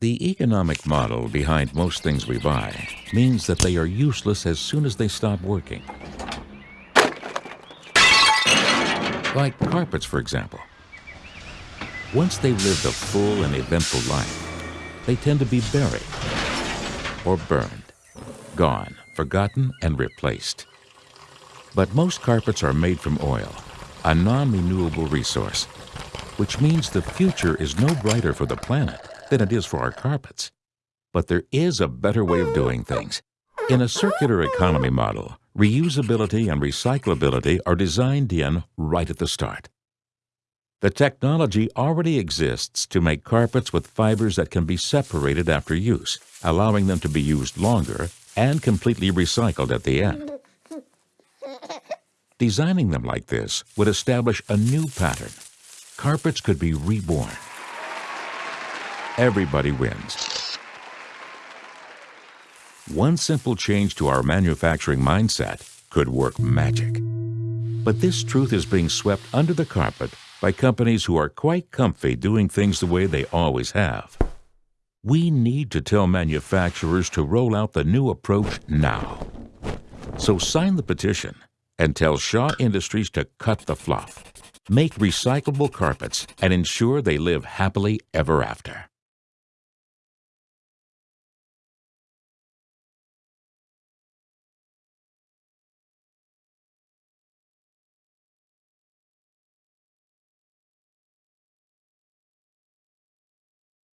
The economic model behind most things we buy means that they are useless as soon as they stop working. Like carpets, for example. Once they've lived a full and eventful life, they tend to be buried or burned, gone, forgotten, and replaced. But most carpets are made from oil, a non-renewable resource, which means the future is no brighter for the planet than it is for our carpets. But there is a better way of doing things. In a circular economy model, reusability and recyclability are designed in right at the start. The technology already exists to make carpets with fibers that can be separated after use, allowing them to be used longer and completely recycled at the end. Designing them like this would establish a new pattern. Carpets could be reborn. Everybody wins. One simple change to our manufacturing mindset could work magic. But this truth is being swept under the carpet by companies who are quite comfy doing things the way they always have. We need to tell manufacturers to roll out the new approach now. So sign the petition and tell Shaw Industries to cut the fluff, make recyclable carpets, and ensure they live happily ever after.